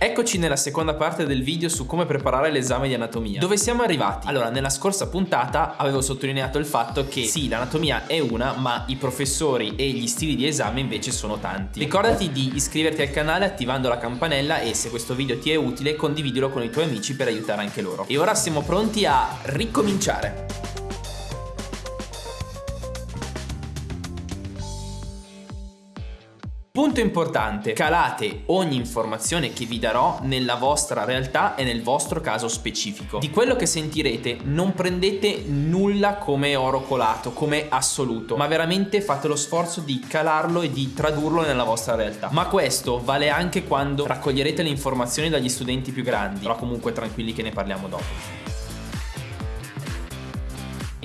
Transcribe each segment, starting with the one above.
Eccoci nella seconda parte del video su come preparare l'esame di anatomia. Dove siamo arrivati? Allora, nella scorsa puntata avevo sottolineato il fatto che sì, l'anatomia è una, ma i professori e gli stili di esame invece sono tanti. Ricordati di iscriverti al canale attivando la campanella e se questo video ti è utile condividilo con i tuoi amici per aiutare anche loro. E ora siamo pronti a ricominciare. Punto importante, calate ogni informazione che vi darò nella vostra realtà e nel vostro caso specifico. Di quello che sentirete non prendete nulla come oro colato, come assoluto, ma veramente fate lo sforzo di calarlo e di tradurlo nella vostra realtà. Ma questo vale anche quando raccoglierete le informazioni dagli studenti più grandi, però comunque tranquilli che ne parliamo dopo.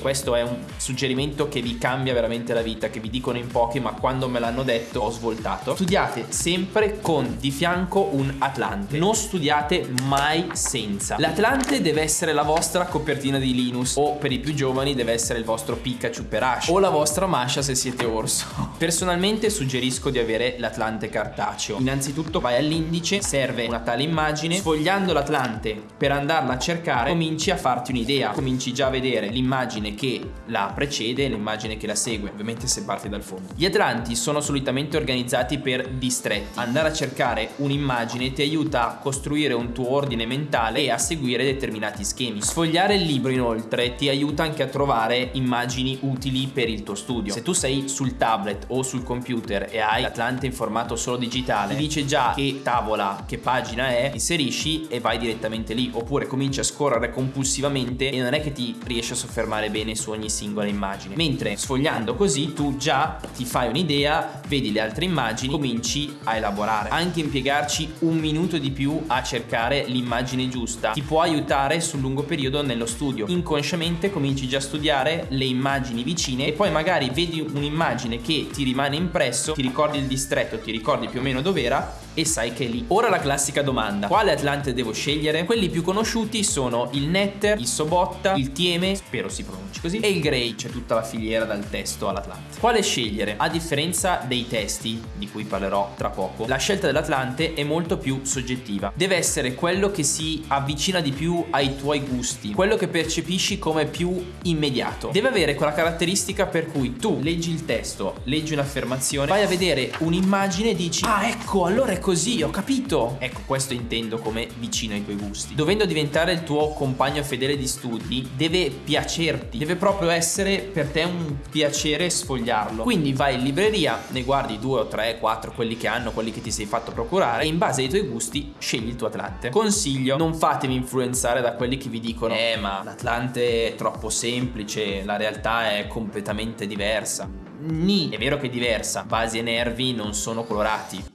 Questo è un suggerimento che vi cambia veramente la vita, che vi dicono in pochi, ma quando me l'hanno detto ho svoltato. Studiate sempre con di fianco un Atlante. Non studiate mai senza. L'Atlante deve essere la vostra copertina di Linus o per i più giovani deve essere il vostro Pikachu per Ash o la vostra Masha se siete orso. Personalmente suggerisco di avere l'Atlante cartaceo. Innanzitutto vai all'indice, serve una tale immagine, sfogliando l'Atlante per andarla a cercare cominci a farti un'idea, cominci già a vedere l'immagine che la precede e l'immagine che la segue, ovviamente se parti dal fondo. Gli atlanti sono solitamente organizzati per distretti. Andare a cercare un'immagine ti aiuta a costruire un tuo ordine mentale e a seguire determinati schemi. Sfogliare il libro inoltre ti aiuta anche a trovare immagini utili per il tuo studio. Se tu sei sul tablet o sul computer e hai l'Atlante in formato solo digitale, ti dice già che tavola, che pagina è, inserisci e vai direttamente lì. Oppure cominci a scorrere compulsivamente e non è che ti riesci a soffermare bene bene su ogni singola immagine. Mentre sfogliando così tu già ti fai un'idea vedi le altre immagini cominci a elaborare. Anche impiegarci un minuto di più a cercare l'immagine giusta. Ti può aiutare sul lungo periodo nello studio. Inconsciamente cominci già a studiare le immagini vicine e poi magari vedi un'immagine che ti rimane impresso ti ricordi il distretto ti ricordi più o meno dove era e sai che è lì. Ora la classica domanda, quale Atlante devo scegliere? Quelli più conosciuti sono il Netter, il Sobotta, il Tieme, spero si pronunci così, e il Grey, c'è tutta la filiera dal testo all'Atlante. Quale scegliere? A differenza dei testi, di cui parlerò tra poco, la scelta dell'Atlante è molto più soggettiva. Deve essere quello che si avvicina di più ai tuoi gusti, quello che percepisci come più immediato. Deve avere quella caratteristica per cui tu leggi il testo, leggi un'affermazione, vai a vedere un'immagine e dici ah ecco allora è così, ho capito. Ecco, questo intendo come vicino ai tuoi gusti. Dovendo diventare il tuo compagno fedele di studi, deve piacerti, deve proprio essere per te un piacere sfogliarlo. Quindi vai in libreria, ne guardi due o tre, quattro, quelli che hanno, quelli che ti sei fatto procurare e in base ai tuoi gusti scegli il tuo Atlante. Consiglio, non fatevi influenzare da quelli che vi dicono eh ma l'Atlante è troppo semplice, la realtà è completamente diversa. Ni, è vero che è diversa, basi e nervi non sono colorati,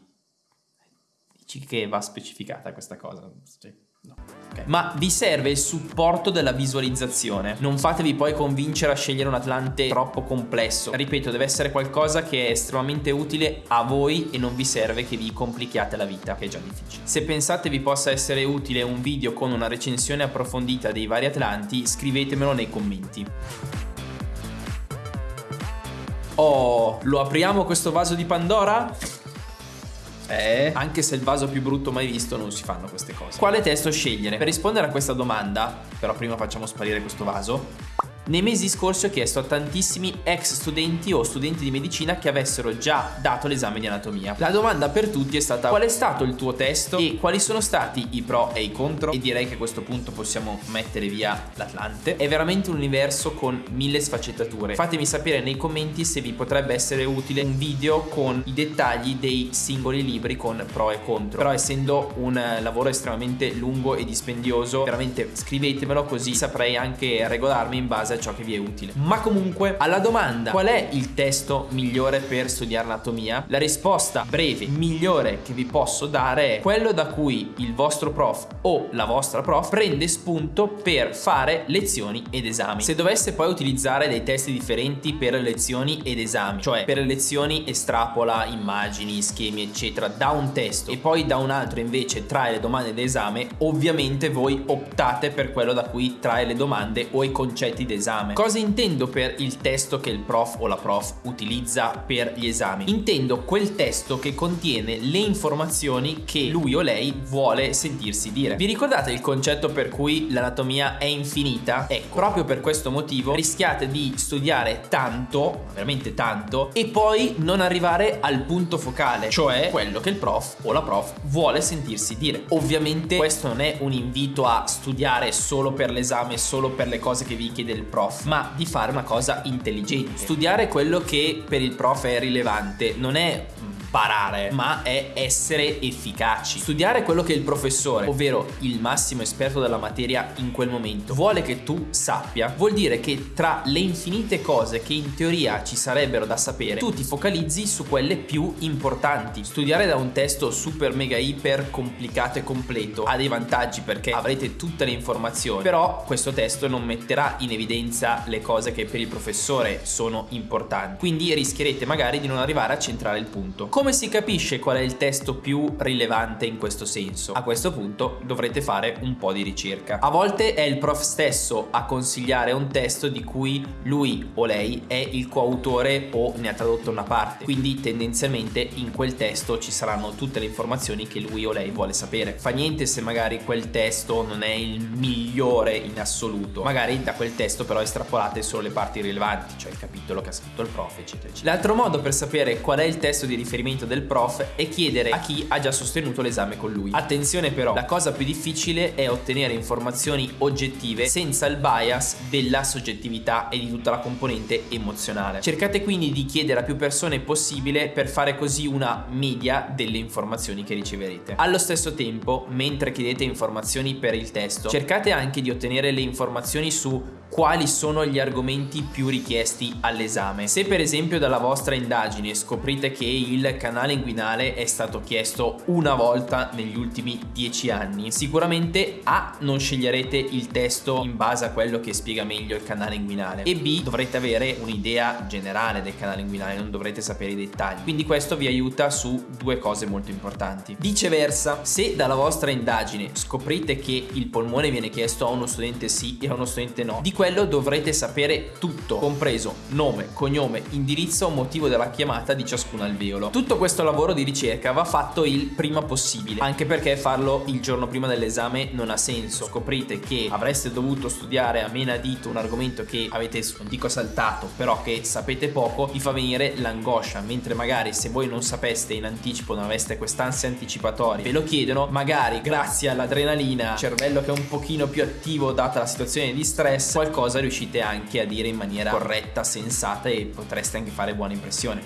che va specificata questa cosa. Sì. No. Okay. Ma vi serve il supporto della visualizzazione. Non fatevi poi convincere a scegliere un Atlante troppo complesso. Ripeto, deve essere qualcosa che è estremamente utile a voi e non vi serve che vi complichiate la vita, che è già difficile. Se pensate vi possa essere utile un video con una recensione approfondita dei vari Atlanti, scrivetemelo nei commenti. Oh, lo apriamo questo vaso di Pandora? Eh? Anche se il vaso più brutto mai visto non si fanno queste cose. Quale testo scegliere? Per rispondere a questa domanda, però prima facciamo sparire questo vaso, nei mesi scorsi ho chiesto a tantissimi ex studenti o studenti di medicina che avessero già dato l'esame di anatomia. La domanda per tutti è stata qual è stato il tuo testo e quali sono stati i pro e i contro e direi che a questo punto possiamo mettere via l'Atlante. È veramente un universo con mille sfaccettature. Fatemi sapere nei commenti se vi potrebbe essere utile un video con i dettagli dei singoli libri con pro e contro. Però essendo un lavoro estremamente lungo e dispendioso, veramente scrivetemelo così saprei anche regolarmi in base a ciò che vi è utile. Ma comunque, alla domanda qual è il testo migliore per studiare anatomia? La risposta breve migliore che vi posso dare è quello da cui il vostro prof o la vostra prof prende spunto per fare lezioni ed esami. Se dovesse poi utilizzare dei testi differenti per lezioni ed esami, cioè per le lezioni estrapola immagini, schemi eccetera da un testo e poi da un altro invece trae le domande d'esame, ovviamente voi optate per quello da cui trae le domande o i concetti d'esame l'esame. Cosa intendo per il testo che il prof o la prof utilizza per gli esami? Intendo quel testo che contiene le informazioni che lui o lei vuole sentirsi dire. Vi ricordate il concetto per cui l'anatomia è infinita? Ecco, proprio per questo motivo rischiate di studiare tanto, veramente tanto, e poi non arrivare al punto focale, cioè quello che il prof o la prof vuole sentirsi dire. Ovviamente questo non è un invito a studiare solo per l'esame, solo per le cose che vi chiede il prof, ma di fare una cosa intelligente. Studiare quello che per il prof è rilevante non è barare, ma è essere efficaci. Studiare quello che il professore, ovvero il massimo esperto della materia in quel momento, vuole che tu sappia, vuol dire che tra le infinite cose che in teoria ci sarebbero da sapere, tu ti focalizzi su quelle più importanti. Studiare da un testo super mega iper complicato e completo ha dei vantaggi perché avrete tutte le informazioni, però questo testo non metterà in evidenza le cose che per il professore sono importanti, quindi rischierete magari di non arrivare a centrare il punto. Come si capisce qual è il testo più rilevante in questo senso? A questo punto dovrete fare un po' di ricerca. A volte è il prof stesso a consigliare un testo di cui lui o lei è il coautore o ne ha tradotto una parte, quindi tendenzialmente in quel testo ci saranno tutte le informazioni che lui o lei vuole sapere. Fa niente se magari quel testo non è il migliore in assoluto, magari da quel testo però estrapolate solo le parti rilevanti, cioè il capitolo che ha scritto il prof, eccetera, eccetera. L'altro modo per sapere qual è il testo di riferimento riferimento del prof e chiedere a chi ha già sostenuto l'esame con lui. Attenzione però, la cosa più difficile è ottenere informazioni oggettive senza il bias della soggettività e di tutta la componente emozionale. Cercate quindi di chiedere a più persone possibile per fare così una media delle informazioni che riceverete. Allo stesso tempo, mentre chiedete informazioni per il testo, cercate anche di ottenere le informazioni su quali sono gli argomenti più richiesti all'esame. Se per esempio dalla vostra indagine scoprite che il canale inguinale è stato chiesto una volta negli ultimi dieci anni, sicuramente A non sceglierete il testo in base a quello che spiega meglio il canale inguinale e B dovrete avere un'idea generale del canale inguinale, non dovrete sapere i dettagli. Quindi questo vi aiuta su due cose molto importanti. Viceversa, se dalla vostra indagine scoprite che il polmone viene chiesto a uno studente sì e a uno studente no, di quello dovrete sapere tutto, compreso nome, cognome, indirizzo, motivo della chiamata di ciascun alveolo. Tutto questo lavoro di ricerca va fatto il prima possibile, anche perché farlo il giorno prima dell'esame non ha senso. Scoprite che avreste dovuto studiare a menadito un argomento che avete, non dico saltato, però che sapete poco, vi fa venire l'angoscia, mentre magari se voi non sapeste in anticipo, non aveste quest'ansia anticipatoria, ve lo chiedono, magari grazie all'adrenalina, cervello che è un pochino più attivo data la situazione di stress, qualcosa riuscite anche a dire in maniera corretta, sensata e potreste anche fare buona impressione.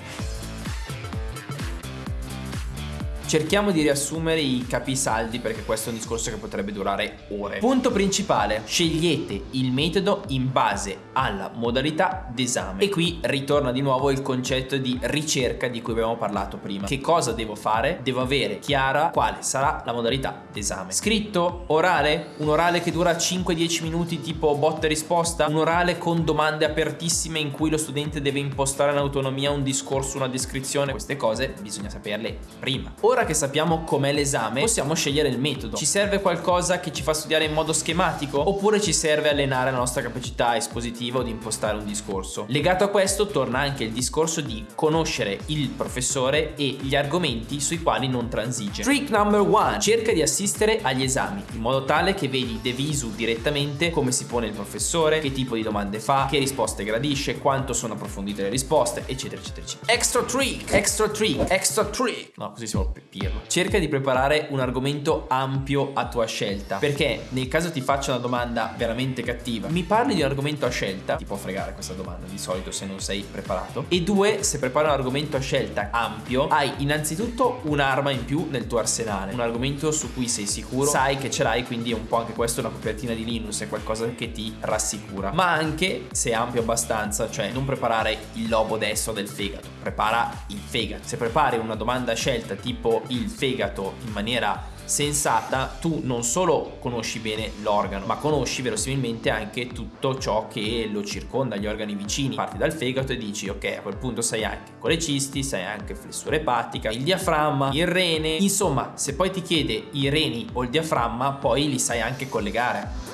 Cerchiamo di riassumere i capisaldi perché questo è un discorso che potrebbe durare ore. Punto principale, scegliete il metodo in base alla modalità d'esame. E qui ritorna di nuovo il concetto di ricerca di cui abbiamo parlato prima. Che cosa devo fare? Devo avere chiara quale sarà la modalità d'esame. Scritto, orale, un orale che dura 5-10 minuti tipo botta e risposta, un orale con domande apertissime in cui lo studente deve impostare in autonomia un discorso, una descrizione, queste cose bisogna saperle prima. Ora ora che sappiamo com'è l'esame, possiamo scegliere il metodo. Ci serve qualcosa che ci fa studiare in modo schematico? Oppure ci serve allenare la nostra capacità espositiva o di impostare un discorso? Legato a questo torna anche il discorso di conoscere il professore e gli argomenti sui quali non transige. Trick number one. Cerca di assistere agli esami, in modo tale che vedi de direttamente come si pone il professore, che tipo di domande fa, che risposte gradisce, quanto sono approfondite le risposte, eccetera, eccetera, eccetera. Extra trick, extra trick, extra trick. No, così siamo capirlo. Cerca di preparare un argomento ampio a tua scelta, perché nel caso ti faccia una domanda veramente cattiva, mi parli di un argomento a scelta, ti può fregare questa domanda di solito se non sei preparato, e due, se prepari un argomento a scelta ampio, hai innanzitutto un'arma in più nel tuo arsenale, un argomento su cui sei sicuro, sai che ce l'hai, quindi è un po' anche questo una copertina di Linux, è qualcosa che ti rassicura. Ma anche, se è ampio abbastanza, cioè non preparare il lobo destro del fegato, prepara il fegato. Se prepari una domanda a scelta tipo il fegato in maniera sensata, tu non solo conosci bene l'organo, ma conosci verosimilmente anche tutto ciò che lo circonda, gli organi vicini. Parti dal fegato e dici, ok, a quel punto sai anche colecisti, sai anche flessura epatica, il diaframma, il rene. Insomma, se poi ti chiede i reni o il diaframma, poi li sai anche collegare.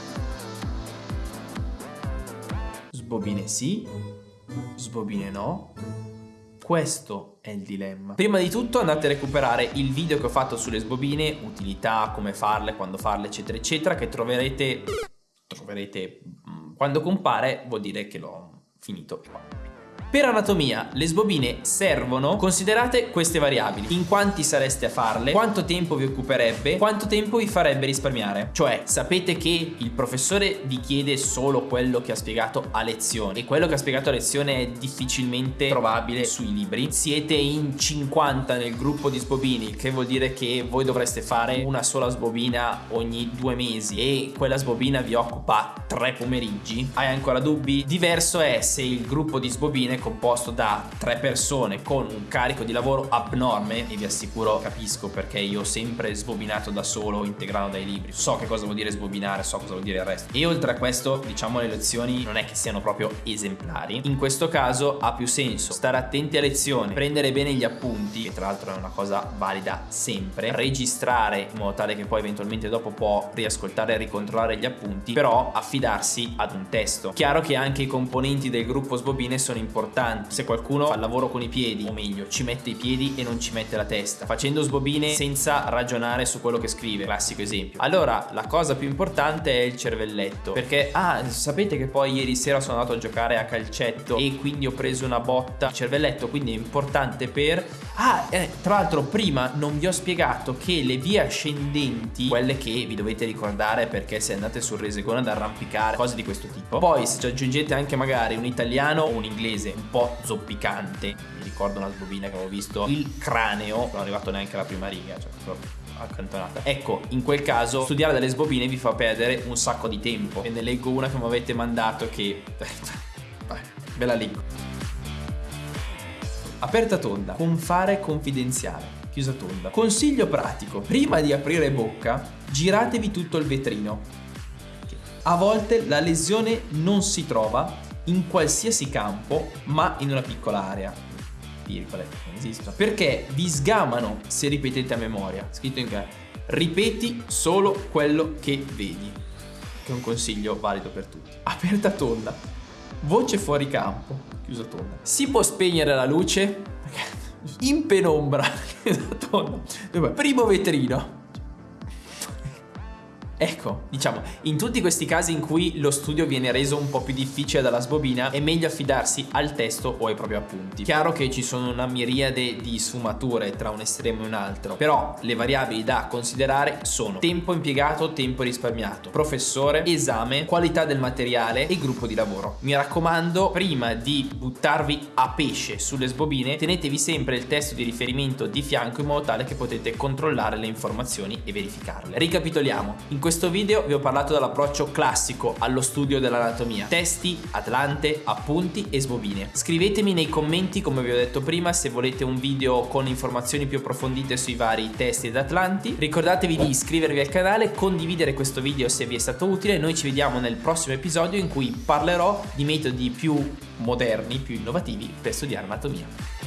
Sbobine sì, sbobine no. Questo è il dilemma. Prima di tutto andate a recuperare il video che ho fatto sulle sbobine, utilità, come farle, quando farle, eccetera, eccetera, che troverete... troverete... Mm, quando compare vuol dire che l'ho finito qua. Per anatomia, le sbobine servono considerate queste variabili. In quanti sareste a farle, quanto tempo vi occuperebbe, quanto tempo vi farebbe risparmiare. Cioè, sapete che il professore vi chiede solo quello che ha spiegato a lezione e quello che ha spiegato a lezione è difficilmente trovabile sui libri. Siete in 50 nel gruppo di sbobini, che vuol dire che voi dovreste fare una sola sbobina ogni due mesi e quella sbobina vi occupa tre pomeriggi. Hai ancora dubbi? Diverso è se il gruppo di sbobine composto da tre persone con un carico di lavoro abnorme e vi assicuro capisco perché io ho sempre sbobinato da solo integrando dai libri. So che cosa vuol dire sbobinare so cosa vuol dire il resto. E oltre a questo diciamo le lezioni non è che siano proprio esemplari. In questo caso ha più senso stare attenti a lezione prendere bene gli appunti che tra l'altro è una cosa valida sempre registrare in modo tale che poi eventualmente dopo può riascoltare e ricontrollare gli appunti però affidarsi ad un testo. Chiaro che anche i componenti del gruppo sbobine sono importanti importanti se qualcuno fa il lavoro con i piedi o meglio ci mette i piedi e non ci mette la testa facendo sbobine senza ragionare su quello che scrive. Classico esempio. Allora la cosa più importante è il cervelletto perché ah sapete che poi ieri sera sono andato a giocare a calcetto e quindi ho preso una botta. Cervelletto quindi è importante per ah eh, tra l'altro prima non vi ho spiegato che le vie ascendenti quelle che vi dovete ricordare perché se andate sul resegone ad arrampicare cose di questo tipo. Poi se ci aggiungete anche magari un italiano o un inglese un po' zoppicante. Mi ricordo una sbobina che avevo visto il craneo, non è arrivato neanche alla prima riga, cioè proprio accantonata. Ecco, in quel caso studiare delle sbobine vi fa perdere un sacco di tempo. E ne leggo una che mi avete mandato che... ve la leggo. Aperta tonda, con fare confidenziale. Chiusa tonda. Consiglio pratico. Prima di aprire bocca, giratevi tutto il vetrino. A volte la lesione non si trova in qualsiasi campo, ma in una piccola area. Virgole, non esistono. Perché vi sgamano se ripetete a memoria. Scritto in che ripeti solo quello che vedi. Che è un consiglio valido per tutti. Aperta tonda. Voce fuori campo. Chiusa tonda. Si può spegnere la luce? In penombra. Tonda. Primo vetrino. Ecco, diciamo, in tutti questi casi in cui lo studio viene reso un po' più difficile dalla sbobina è meglio affidarsi al testo o ai propri appunti. Chiaro che ci sono una miriade di sfumature tra un estremo e un altro, però le variabili da considerare sono tempo impiegato, tempo risparmiato, professore, esame, qualità del materiale e gruppo di lavoro. Mi raccomando, prima di buttarvi a pesce sulle sbobine, tenetevi sempre il testo di riferimento di fianco in modo tale che potete controllare le informazioni e verificarle. Ricapitoliamo, in questo video vi ho parlato dell'approccio classico allo studio dell'anatomia. Testi, atlante, appunti e sbobine. Scrivetemi nei commenti, come vi ho detto prima, se volete un video con informazioni più approfondite sui vari testi ed atlanti. Ricordatevi di iscrivervi al canale, condividere questo video se vi è stato utile. Noi ci vediamo nel prossimo episodio in cui parlerò di metodi più moderni, più innovativi per studiare anatomia.